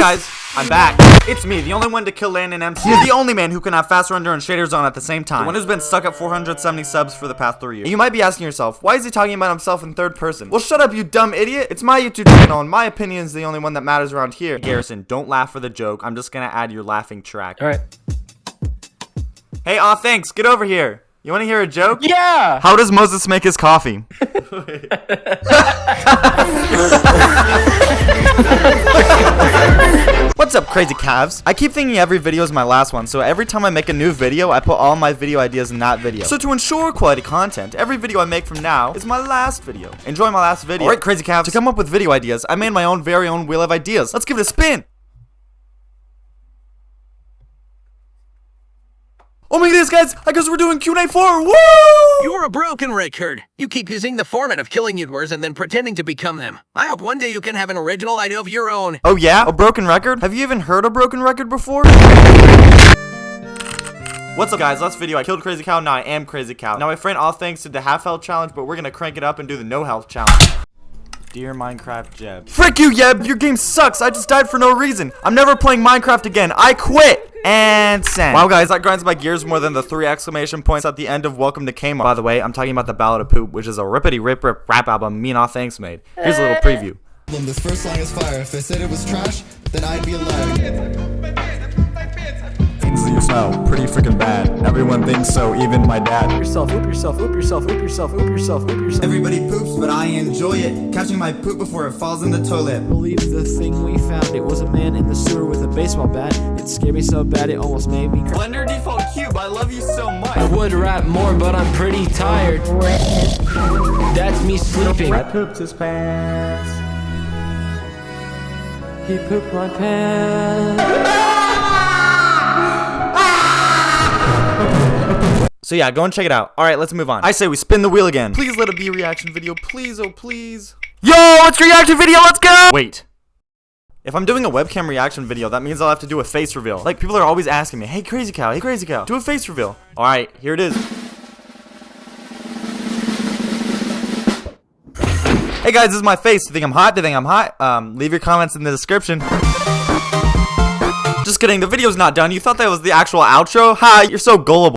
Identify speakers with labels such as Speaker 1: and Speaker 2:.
Speaker 1: guys, I'm back. It's me, the only one to kill Land and MC. You're the only man who can have fast render and shaders on at the same time. The one who's been stuck at 470 subs for the past three years. And you might be asking yourself, why is he talking about himself in third person? Well, shut up, you dumb idiot. It's my YouTube channel, and my opinion is the only one that matters around here. Garrison, don't laugh for the joke. I'm just gonna add your laughing track.
Speaker 2: All right.
Speaker 1: Hey, aw, thanks. Get over here. You want to hear a joke?
Speaker 2: Yeah.
Speaker 1: How does Moses make his coffee? crazy calves? I keep thinking every video is my last one, so every time I make a new video, I put all my video ideas in that video. So to ensure quality content, every video I make from now is my last video. Enjoy my last video. Alright, crazy calves, to come up with video ideas, I made my own very own wheel of ideas. Let's give it a spin! Oh my goodness, guys! I guess we're doing Q&A 4! Woo!
Speaker 3: You're a broken record. You keep using the format of killing YouTubers and then pretending to become them. I hope one day you can have an original idea of your own.
Speaker 1: Oh yeah? A broken record? Have you even heard a broken record before? What's up guys, last video I killed Crazy Cow, now I am Crazy Cow. Now my friend all thanks did the half health challenge, but we're gonna crank it up and do the no health challenge. Dear Minecraft Jeb. Frick you, Yeb! Your game sucks! I just died for no reason! I'm never playing Minecraft again! I quit! And send. Wow, guys, that grinds my gears more than the three exclamation points at the end of Welcome to Kmart. By the way, I'm talking about the Ballad of Poop, which is a rippity rip rip rap album me and all thanks made. Here's a little uh. preview.
Speaker 4: This first song is fire. If I said it was trash, then I'd be a liar.
Speaker 5: Things that you smell pretty freaking bad. Everyone thinks so, even my dad.
Speaker 2: Yourself, oop yourself, oop yourself, oop yourself, oop yourself, oop yourself.
Speaker 4: Everybody poops, but I enjoy it. Catching my poop before it falls in the toilet.
Speaker 2: believe the thing we found. It was a man in the sewer with a baseball bat. It scared me so bad it almost made me cry.
Speaker 1: Blender default cube, I love you so much.
Speaker 6: I would rap more, but I'm pretty tired. That's me sleeping.
Speaker 5: I pooped his pants.
Speaker 6: He pooped my pants.
Speaker 1: So yeah, go and check it out. All right, let's move on. I say we spin the wheel again. Please let it be a reaction video. Please, oh please. Yo, it's reaction video. Let's go. Wait. If I'm doing a webcam reaction video, that means I'll have to do a face reveal. Like people are always asking me, "Hey, crazy cow, hey, crazy cow, do a face reveal." All right, here it is. Hey guys, this is my face. Do you think I'm hot? Do you think I'm hot? Um, leave your comments in the description. Just kidding, the video's not done. You thought that was the actual outro? Ha, you're so gullible.